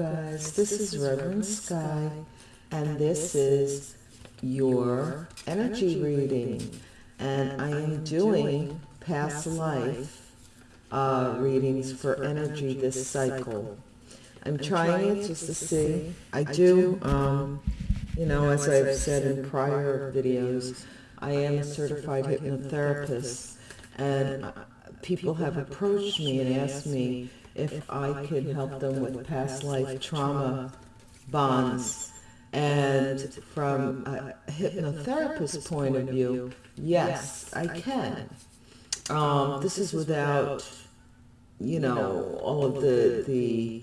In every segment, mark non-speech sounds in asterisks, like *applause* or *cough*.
Guidance. This is Reverend Sky, and this is your energy reading. And I am doing past life uh, readings for energy this cycle. I'm trying it just to see. I do, um, you know, as I've said in prior videos, I am a certified hypnotherapist, and uh, people have approached me and asked me if I can help them with past life trauma bonds. And from a hypnotherapist point of view, yes, I can. Um, this is without, you know, all of the, the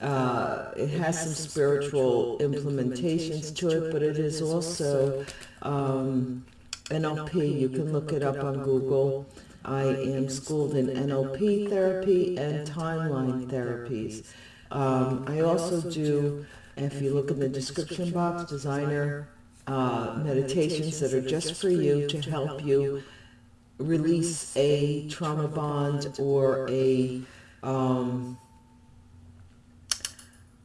uh, it has some spiritual implementations to it, but it is also um, NLP. You can look it up on Google. I am schooled in NLP therapy and timeline therapies. Um, I also do, if you look in the description box, designer uh, meditations that are just for you to help you release a trauma bond or a um,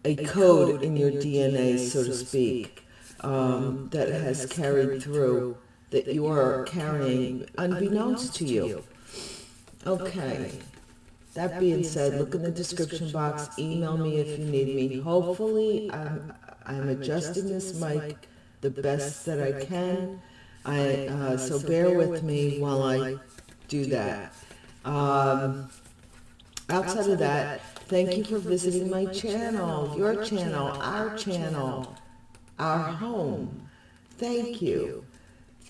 a code in your DNA, so to speak, um, that has carried through that you are carrying unbeknownst to you. Okay. That being said, look in the description box, email me if you need me. Hopefully, I'm, I'm adjusting this mic the best that I can. I, uh, so bear with me while I do that. Um, outside of that, thank you for visiting my channel, your channel, our channel, our home. Thank you.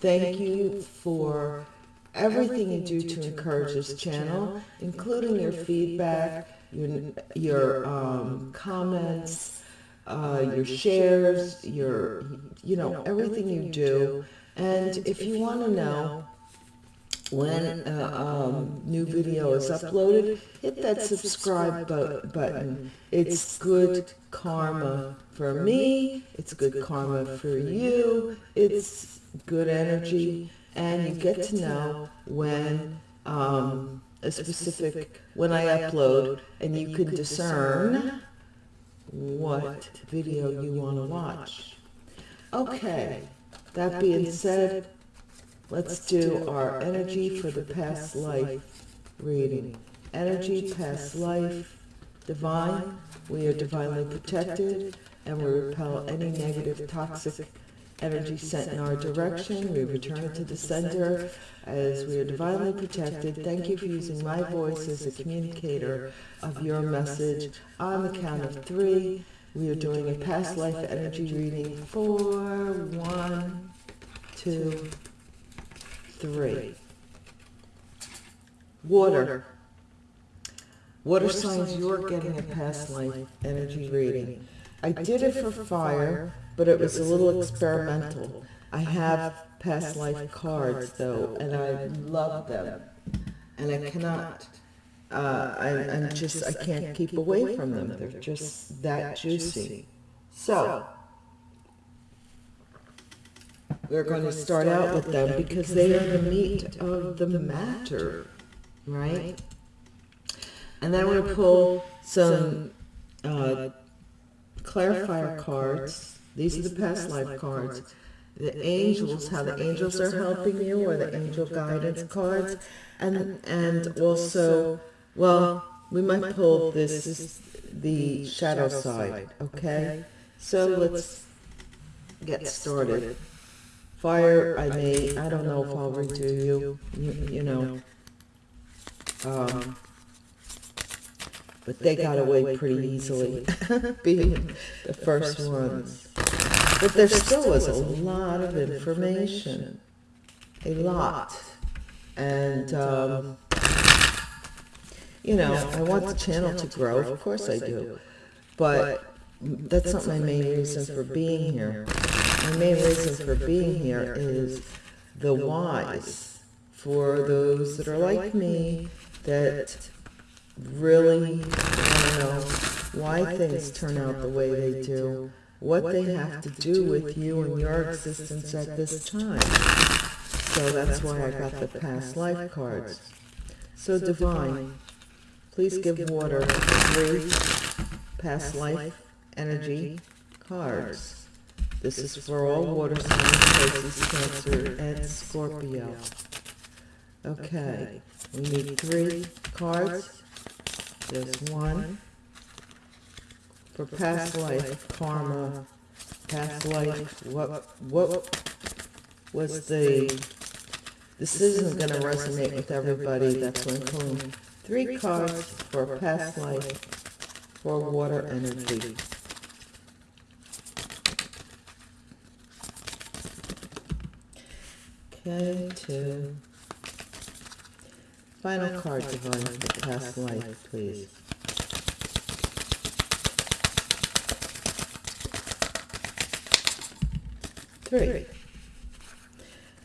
Thank you for everything you do to encourage this channel, including your feedback, your, your um, comments, uh, your shares, your, you know, everything you do. And if you want to know when a um, new video is uploaded, hit that subscribe button. It's good karma for me. It's good karma for you. It's good energy. And you get to know when um, a specific, when I upload, and you can discern what video you want to watch. Okay, that being said, let's do our energy for the past life reading. Energy, past life, divine, we are divinely protected, and we repel any negative, toxic energy sent in our direction. We return it to the center as we are divinely protected. Thank you for using my voice as a communicator of your message. On the count of three, we are doing a past life energy reading. Four, one, two, three. Water. Water signs you're getting a past life energy reading. I did it for fire but it was a little experimental. I have past life cards though, and I love them, and I cannot. Uh, I, I'm just I can't keep away from them. They're just that juicy. So we're going to start out with them because they are the meat of the matter, right? And then we'll pull some uh, clarifier cards these are the past life cards. The angels, how the angels are helping you, or the angel guidance cards. And, and also, well, we might pull this is the shadow side, okay? So let's get started. Fire, I may, I don't know if I'll redo you, you, you know. Um, but they got away pretty easily, *laughs* *laughs* being the first ones. But there still was a lot of information, a lot. And, um, you know, I want the channel to grow, of course I do. But that's not my main reason for being here. My main reason for being here is the whys for those that are like me that really want to know why things turn out the way they do what they have to do with you and your existence at this time. So that's why I got the past life cards. So divine, please give water three past life energy cards. This is for all water signs, Pisces, Cancer, and Scorpio. Okay, we need three cards. There's one for past life, karma, past life, what, what was the, this isn't gonna resonate with everybody, that's I'm pulling three cards for past life, for water energy. Okay, two. Final card, Divine, for past life, please. Three.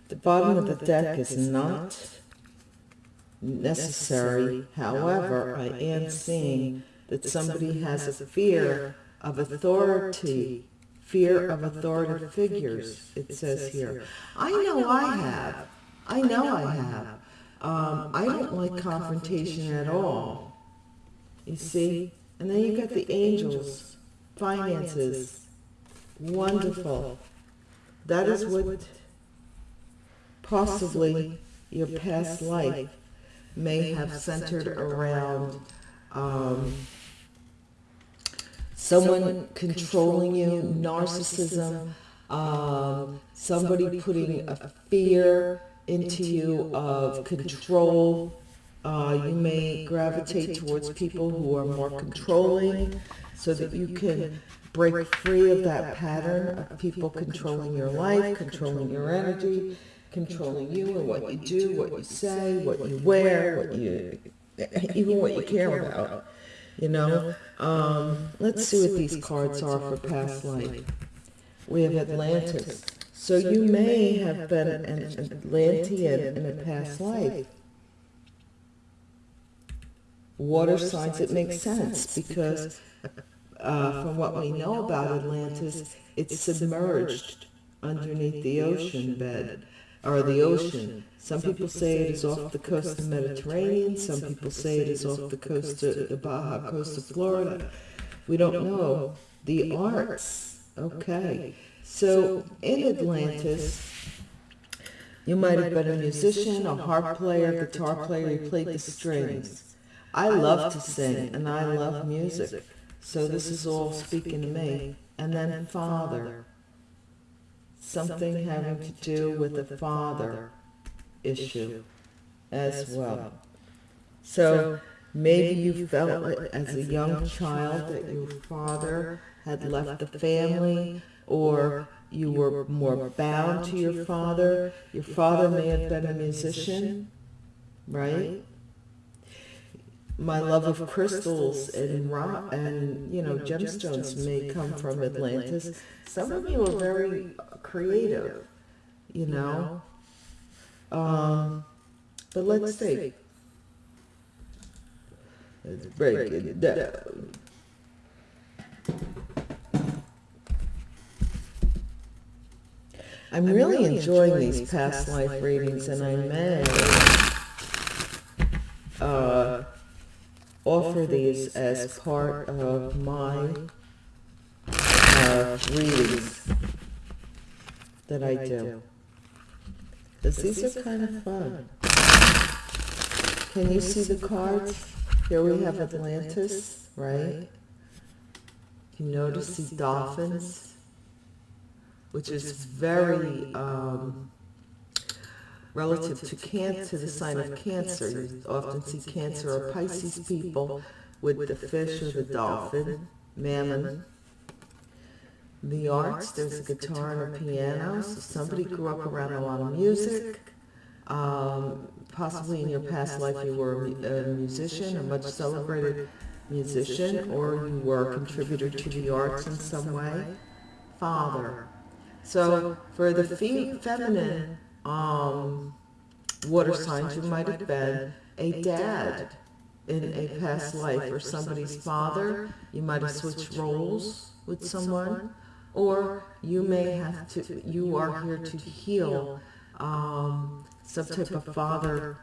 The bottom of the deck is not necessary, however, I am seeing that somebody has a fear of authority, fear of authoritative figures, it says here. I know I have. I know I have. Um, I don't like confrontation at all. You see? And then you got the angels, finances. Wonderful. That is what possibly your past life may have centered around um, someone controlling you, narcissism, um, somebody putting a fear into you of control. Uh, you may gravitate towards people who are more controlling so that you can break free of that pattern of people controlling your life, controlling your energy, controlling you and what you do, what you say, what you wear, what you, *laughs* even what *laughs* you care about. You know, um, let's see what these cards are for past life. We have Atlantis. So you may have been an Atlantean in a past life. Water signs, it makes sense because uh, from what we know about Atlantis, it's submerged underneath the ocean bed or the ocean. Some people say it is off the coast of the Mediterranean. Some people say it is off the coast of the Baja coast of Florida. We don't know. The arts. Okay. So in Atlantis, you might have been a musician, a harp player, guitar player, you played the strings. I love to sing and I love music. So this is all speaking to me. And then father something having to do with the father issue as well. So maybe you felt as a young child that your father had left the family or you were more bound to your father. Your father may have been a musician, right? My love of crystals and rock and you know gemstones may come from Atlantis. Some of you are very creative, you know. Um, but let's see. Let's break it down. I'm really enjoying these past life readings, and I may uh, offer these as part of my uh, readings that I do. Because these are kind of fun. Can you see the cards? Here we have Atlantis, right? You notice these dolphins, which is very um, relative to cancer, to the sign of cancer. You often see cancer or Pisces people with the fish or the dolphin, mammon, the arts, there's a guitar and a piano, so somebody grew up around a lot of music. Um, possibly in your past life you were a musician, a much celebrated musician, or you were a contributor to the arts in some way. Father. So for the fe feminine um, water signs, you might have been a dad in a past life, or somebody's father. You might have switched roles with someone or you may have to, you are here to heal um, some type of father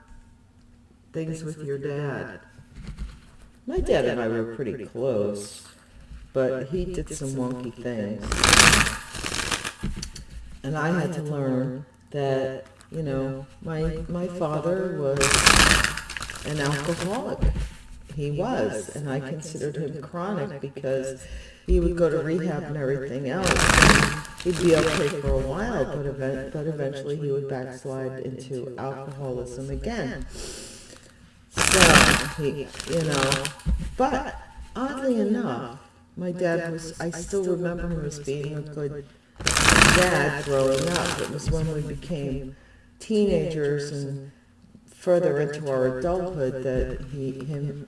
things with your dad. My dad and I were pretty close. but he did some wonky things. And I had to learn that, you know, my, my father was an alcoholic. He was, and I considered him chronic because he would go to rehab and everything else. He'd be okay for a while, but, event, but eventually he would backslide into alcoholism again. So, he, you know, but oddly enough, my dad was, I still remember him as being a good dad growing up. It was when we became teenagers and further into our adulthood that he, him,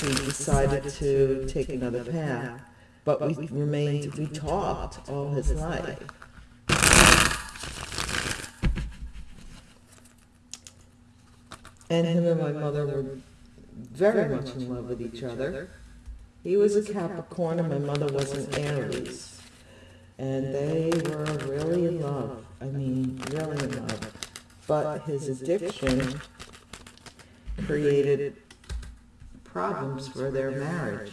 he decided to take another path. But we remained, we talked all his life. And him and my mother were very much in love with each other. He was a Capricorn and my mother was an Aries. And they were really in love. I mean, really in love. But his addiction created problems for their marriage.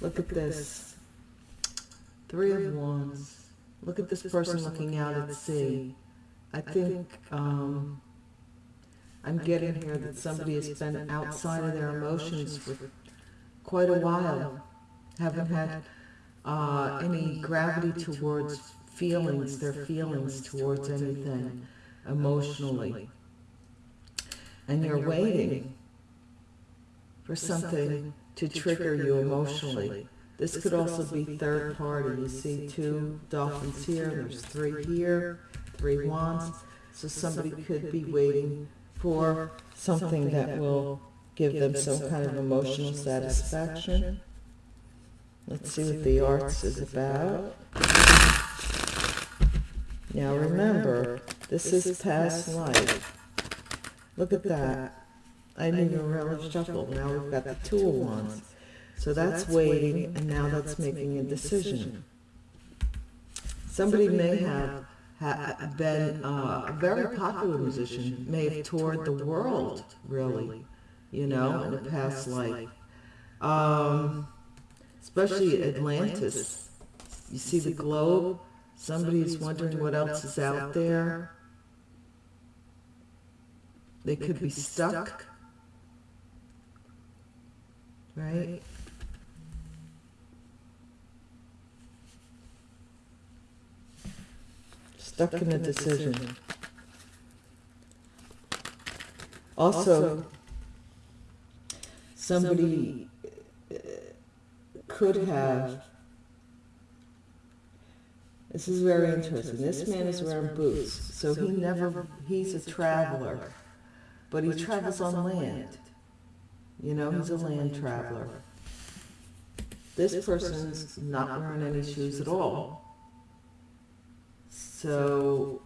Look at this. Three of Wands. Look at this person looking out at sea. I think um, I'm getting here that somebody has been outside of their emotions for quite a while. Haven't had uh, any gravity towards feelings, their feelings towards anything emotionally. And you're waiting for something to trigger you emotionally. This could also be third party. You see two dolphins here, there's three here, three wands. So somebody could be waiting for something that will give them some kind of emotional satisfaction. Let's see what the arts is about. Now remember, this is past life. Look at that. I didn't even really shuffle. Now we've got the two of wands. So that's waiting, and now that's making a decision. Somebody may have ha been uh, a very popular musician, may have toured the world, really, you know, in a past life. Um, especially Atlantis. You see the globe? Somebody's wondering what else is out there. They could be stuck, right? Stuck in a decision. Also, somebody could have this is very interesting. This man is wearing boots, so he never, he's a traveler, but he travels on land. You know, he's a land traveler. This person's not wearing any shoes at all. So,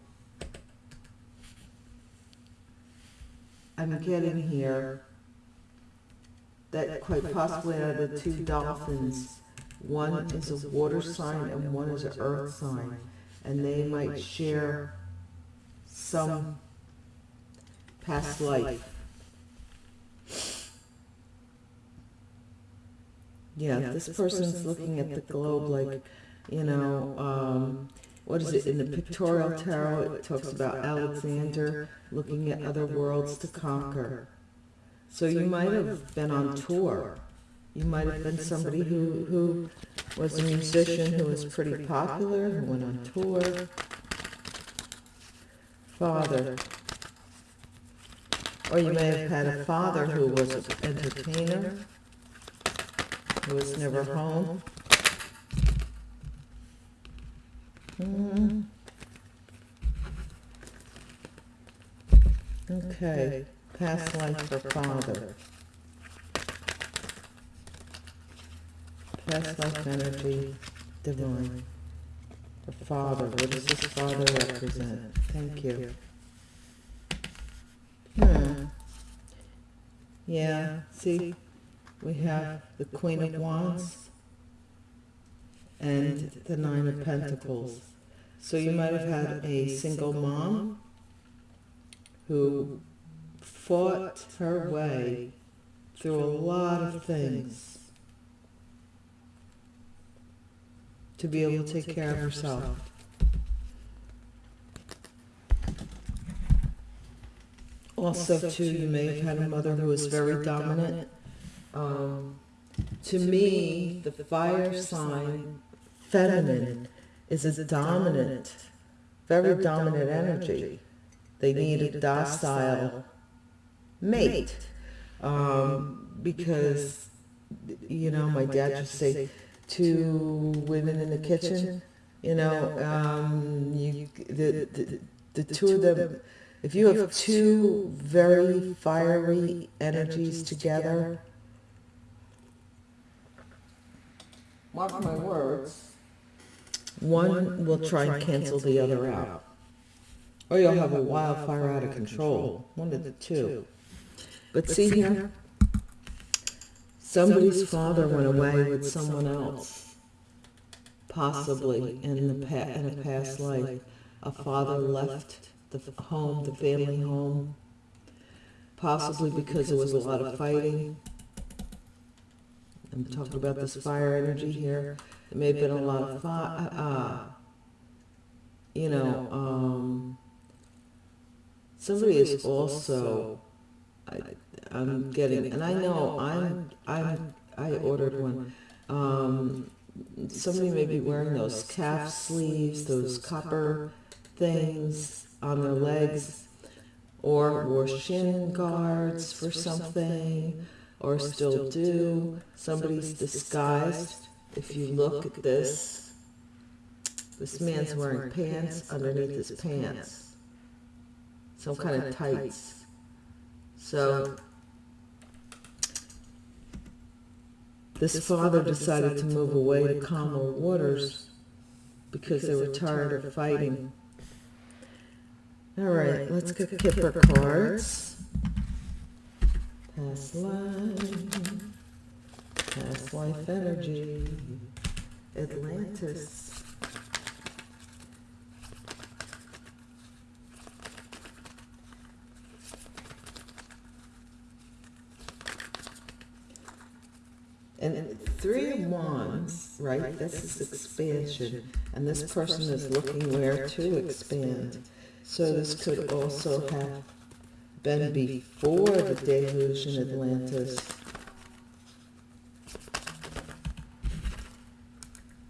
I'm getting here that quite possibly of the two dolphins, one is a water sign and one is an earth sign, and they might share some past life. Yeah, this person's looking at the globe like, you know, um, what is it, in the pictorial tarot, it talks about Alexander looking at other worlds to conquer. So you might have been on tour you might have been somebody who, who was a musician who was pretty popular, who went on tour. Father. Or you may have had a father who was an entertainer, who was never home. Mm. Okay, past life for father. past life energy, divine. The Father, what does this Father represent? Thank you. Hmm. Yeah, see, we have the Queen of Wands and the Nine of Pentacles. So you might have had a single mom who fought her way through a lot of things to be able to take care of herself. Also, too, you may have had a mother who was very dominant. Um, to me, the fire sign, feminine, is a dominant, very dominant energy. They need a docile mate. Um, because, you know, my dad to say, two women in the kitchen, you know, um, you, the, the, the two of them, if you have two very fiery energies together, mark my words, one will try and cancel the other out. Or you'll have a wildfire out of control, one of the two. But see here, somebody's father went away with someone else, possibly in the pa- in a past life. A father left the home, the family home, possibly because there was a lot of fighting. I'm talking about this fire energy here. There may have been a lot of fi- uh, uh, you know, um, somebody is also, I, I'm getting, and I know I'm, I'm, I ordered one. Um, somebody may be wearing those calf sleeves, those copper things on their legs, or wore shin guards for something, or still do. Somebody's disguised. If you look at this, this man's wearing pants underneath his pants, some kind of tights. So this father decided to move away to calmer waters because they were tired of fighting. All right, let's get Kipper cards. Past life, past life energy, Atlantis. And three of wands, right? This is expansion, and this person is looking where to expand. So this could also have been before the deluge in Atlantis.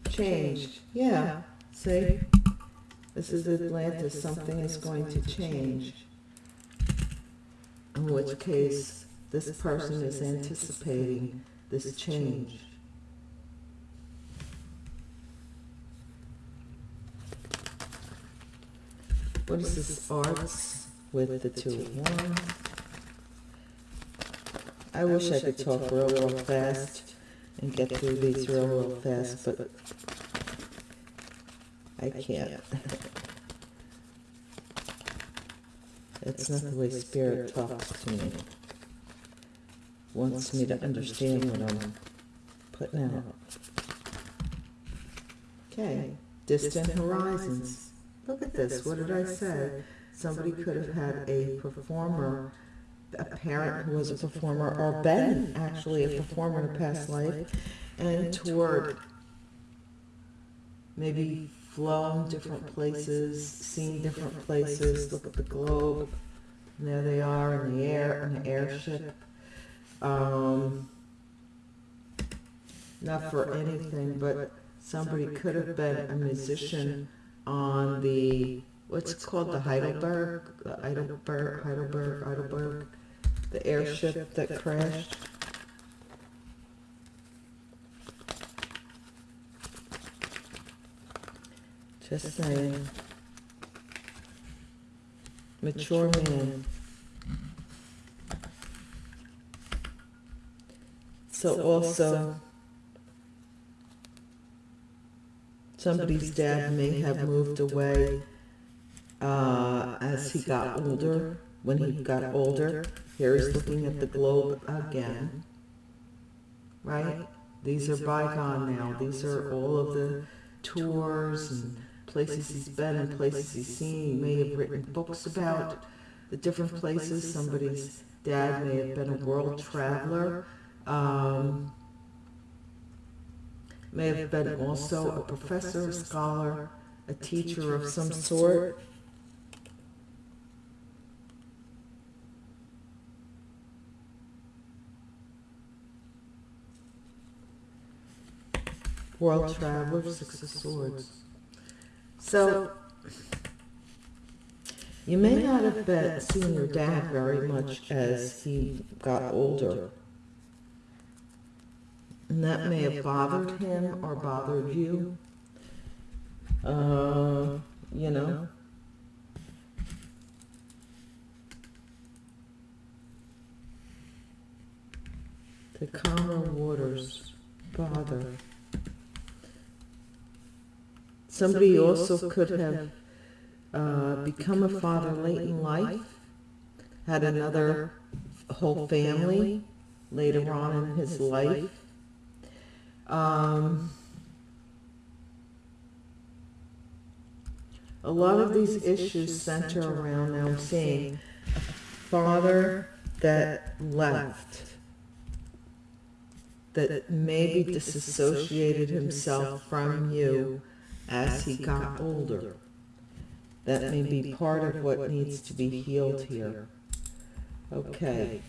Change, yeah, see? This is Atlantis, something is going to change. In which case, this person is anticipating this change. What is this arts with the two of wands? I wish I could talk real, real fast and get through these real, real fast, but I can't. *laughs* It's not the way spirit talks to me. Wants me to understand what I'm putting out. Okay, distant horizons. Look at this, what did I say? Somebody could have had a performer, a parent who was a performer, or been actually a performer in a past life, and toured. Maybe flown different places, seen different places, look at the globe. And there they are in the air, in an airship. Um, not for anything, but somebody could have been a musician on the, what's it called, the Heidelberg, the Heidelberg, Heidelberg, Heidelberg, the airship that crashed. Just saying. Mature man. So also, somebody's dad may have moved away uh, as he got older. When he got older, here he's looking at the globe again. Right? These are bygone now. These are all of the tours and places he's been and places he's seen. He may have written books about the different places. Somebody's dad may have been a world traveler. Um, may have been also a professor, a scholar, a teacher of some sort. World Traveler, Six of Swords. So, you may not have been seen your dad very much as he got older. And that may have bothered him or bothered you. Uh, you know. The calmer waters bother. Somebody also could have uh, become a father late in life, had another whole family later on in his life. Um, a lot of these issues center around, now I'm seeing, a father that left, that maybe disassociated himself from you as he got older. That may be part of what needs to be healed here. Okay.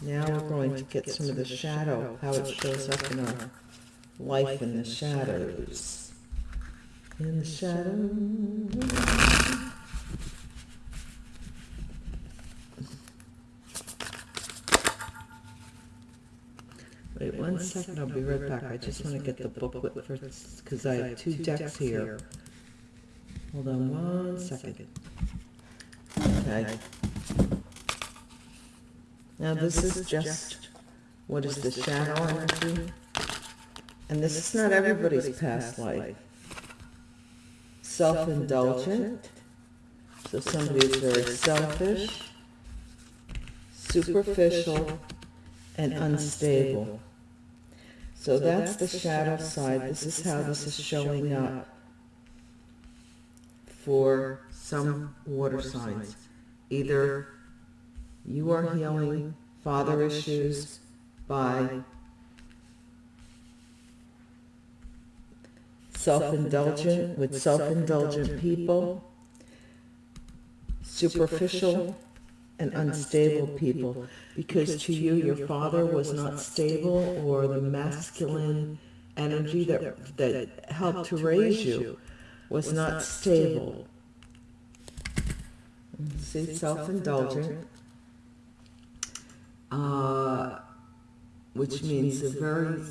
Now we're going to get some of the shadow, how it shows up in our life in the shadows. In the shadows. Wait one second, I'll be right back. I just want to get the booklet first, because I have two decks here. Hold on one second. Okay. Now this is just, what is the shadow energy? And this is not everybody's past life. Self-indulgent, so somebody is very selfish, superficial, and unstable. So that's the shadow side. This is how this is showing up for some water signs. Either you are healing. Father issues. By self-indulgent with self-indulgent people, superficial and unstable people. because to you your father was not stable or the masculine energy that that helped to raise you was not stable. see self-indulgent uh, which means they're very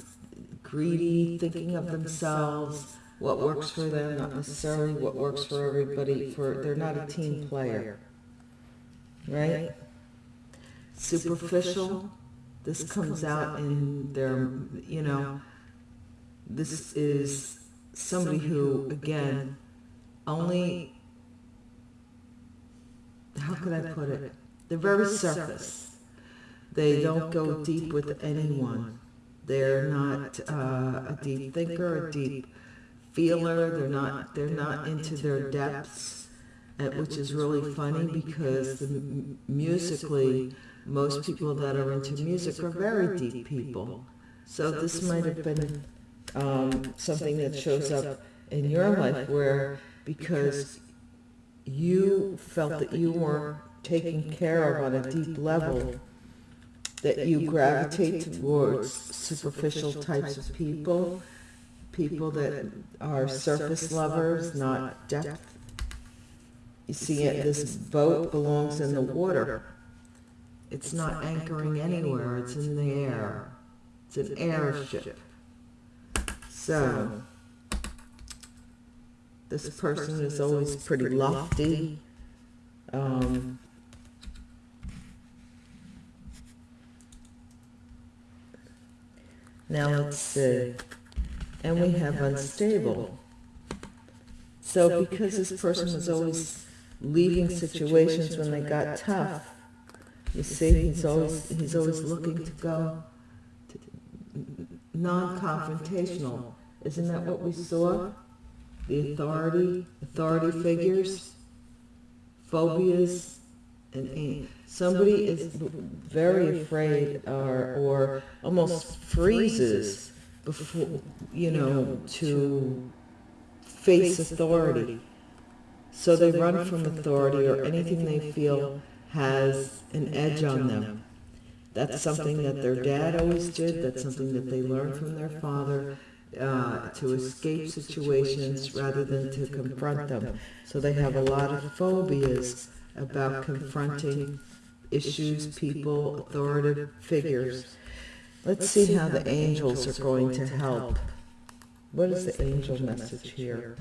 greedy thinking of themselves what works for them not necessarily what works for everybody for they're not a team player right? Superficial, this comes out in their, you know, this is somebody who, again, only, how could I put it? They're very surface. They don't go deep with anyone. They're not uh, a deep thinker, a deep feeler. They're not, they're not into their depths which is really funny because the, musically, most people that are into music are very deep people. So this might have been um, something that shows up in your life where because you felt that you weren't taken care of on a deep level, that you gravitate towards superficial types of people, people that are surface lovers, not depth you see, it, this boat belongs in the water. It's not anchoring anywhere, it's in the air. It's an airship. So, this person is always pretty lofty. Um, now let's see. And we have unstable. So because this person was always leaving situations when they got tough. You see, he's always, he's always looking to go non-confrontational. Isn't that what we saw? The authority, authority figures, phobias, and somebody is very afraid or, or almost freezes before, you know, to face authority. So they run from authority or anything they feel has an edge on them. That's something that their dad always did, that's something that they learned from their father, uh, to escape situations rather than to confront them. So they have a lot of phobias about confronting issues, people, authoritative figures. Let's see how the angels are going to help. What is the angel message here?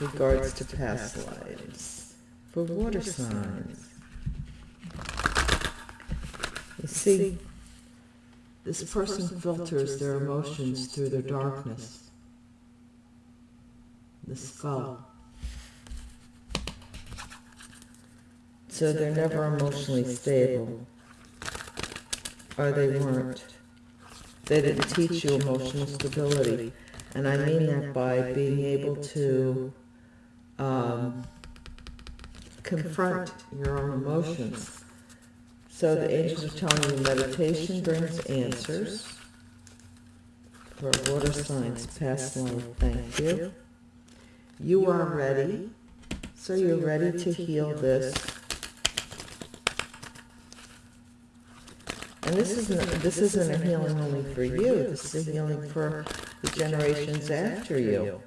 Regards to past lives. For water signs. You see, this person filters their emotions through their darkness. The skull. So they're never emotionally stable. Or they weren't. They didn't teach you emotional stability. And I mean that by being able to um, confront your own emotions. So the angels are telling you meditation brings answers for water signs, past life. Thank you. You are ready. So you're ready to heal this. And this isn't this isn't a healing only for you. This is a healing for the generations after you.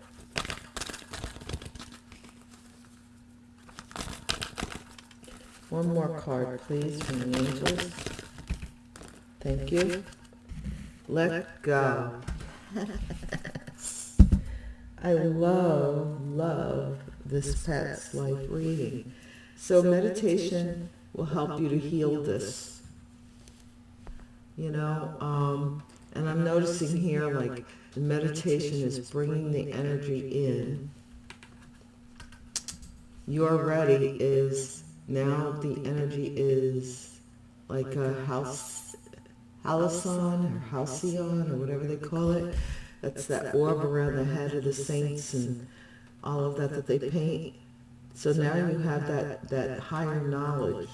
One more card, please, from the angels. Thank you. Let go. *laughs* I love, love this past life reading. So meditation will help you to heal this. You know, um, and I'm noticing here, like, the meditation is bringing the energy in. You're ready is now the energy is like a house, halcyon or halcyon or whatever they call it. That's that orb around the head of the saints and all of that that they paint. So now you have that, that higher knowledge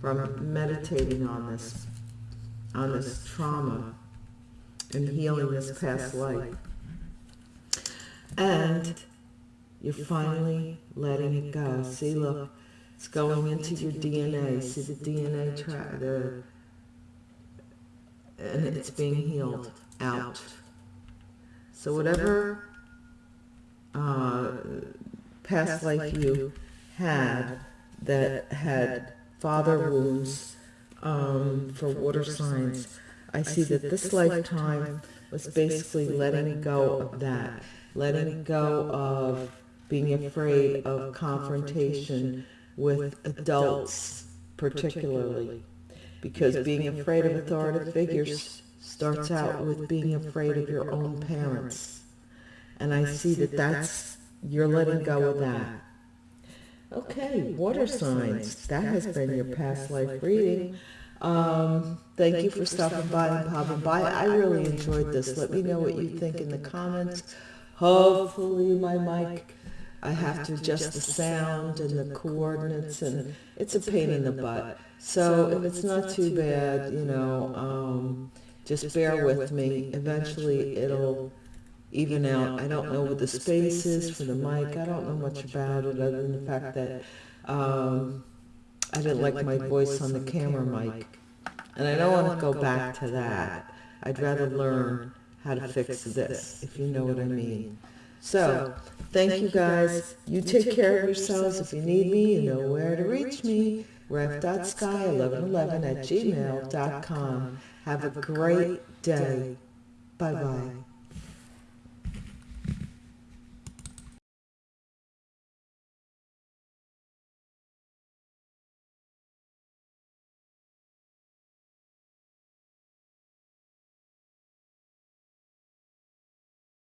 from meditating on this, on this trauma and healing this past life. And you're finally letting it go. See, look, it's going into your DNA. See the DNA track, the, and it's being healed out. So whatever uh, past life you had that had father wounds um, for water signs, I see that this lifetime was basically letting go of that, letting go of being afraid of confrontation with adults particularly, because being afraid of authoritative figures starts out with being afraid of your own parents. And I see that that's, you're letting go of that. Okay, water signs. That has been your past life reading. Um, thank you for stopping by and popping by. I really enjoyed this. Let me know what you think in the comments. Hopefully my mic I have to adjust the sound and the coordinates, and it's a pain in the butt. So if it's not too bad, you know, um, just bear with me. Eventually it'll even out. I don't know what the space is for the mic. I don't know much about it other than the fact that um, I didn't like my voice on the camera mic. And I don't want to go back to that. I'd rather learn how to fix this, if you know what I mean. So, thank you guys. You take care of yourselves. If you need me, you know where to reach me. ref.sky1111 at gmail.com. Have a great day. Bye-bye.